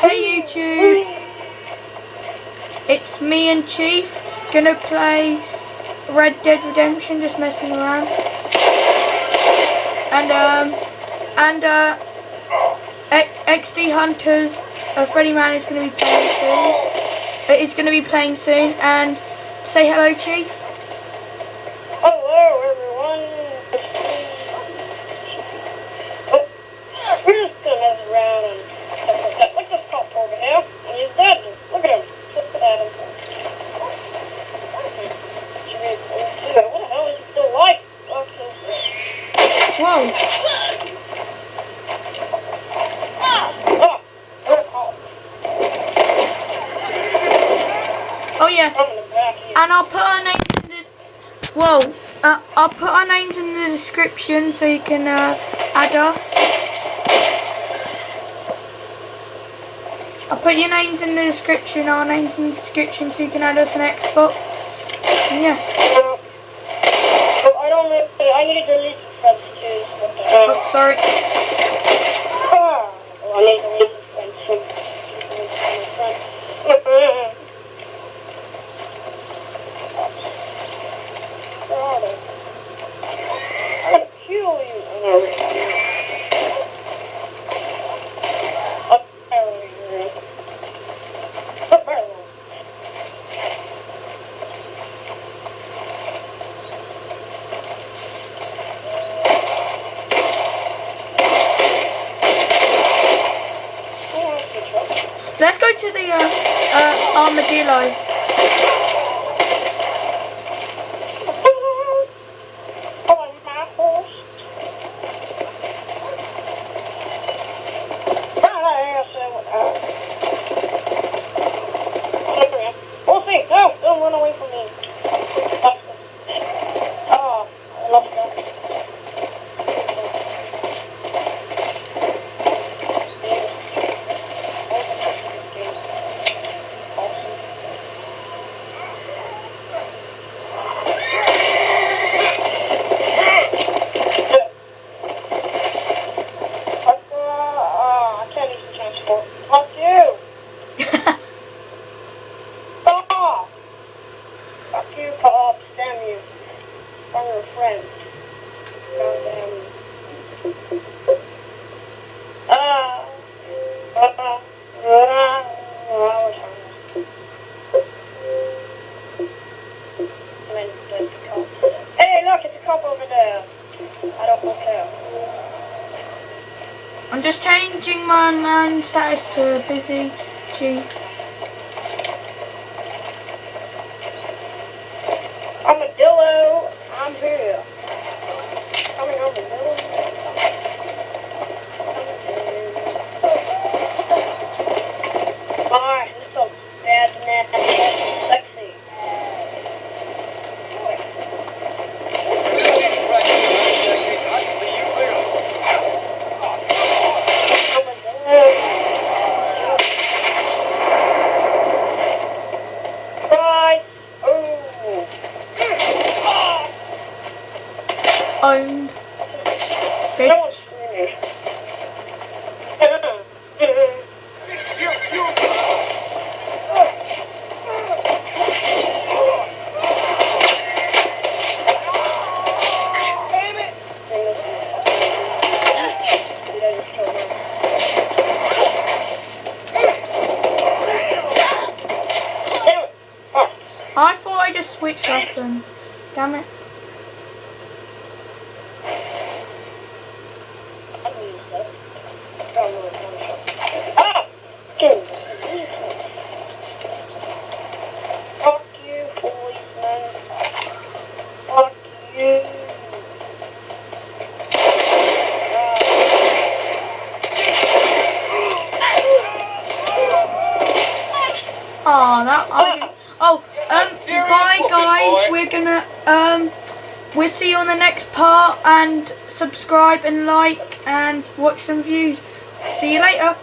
Hey YouTube, it's me and Chief gonna play Red Dead Redemption, just messing around. And um, and uh, XD Hunters, uh, Freddy Man is gonna be playing soon. Uh, it's gonna be playing soon, and say hello, Chief. Hello, everyone. Oh, we're just gonna mess around and stuff like that. Look at this cop over here. And he's dead. Look at him. Look at him. What the hell is he still alive? Okay. Whoa! Oh, we're a cop. Oh yeah. I'm in the back here. And I'll put our names in the whoa. Uh, I'll put our names in the description so you can uh, add us. I'll put your names in the description, our names in the description so you can add us on Xbox. And yeah. I don't know. I need to delete the friends too. What the? Oh, sorry. Ah, well, I need to delete the friends too. Where are they? I'm gonna kill you. Oh, no. Up there, you're- Up there. Oh, that's good job. Let's go to the uh, uh, armadillo. Oh, my horse. Ah, so, uh, look around. We'll see. No, don't run away from me. Oh, I love that. Uh, I can't use the transport. Fuck you! Stop! Fuck you, Cops. Damn you. I'm your friend. God damn you. Ah. Ah. Ah. Ah. I was hungry. Then there's the cop. Hey, look, it's a cop over there. I don't care. I'm just changing my name status to busy. Armadillo, I'm here. Owned. Bitch. I thought I just switched weapon. Damn it. Oh, that I. Oh, um, bye guys. We're gonna um, we'll see you on the next part and subscribe and like and watch some views. See you later.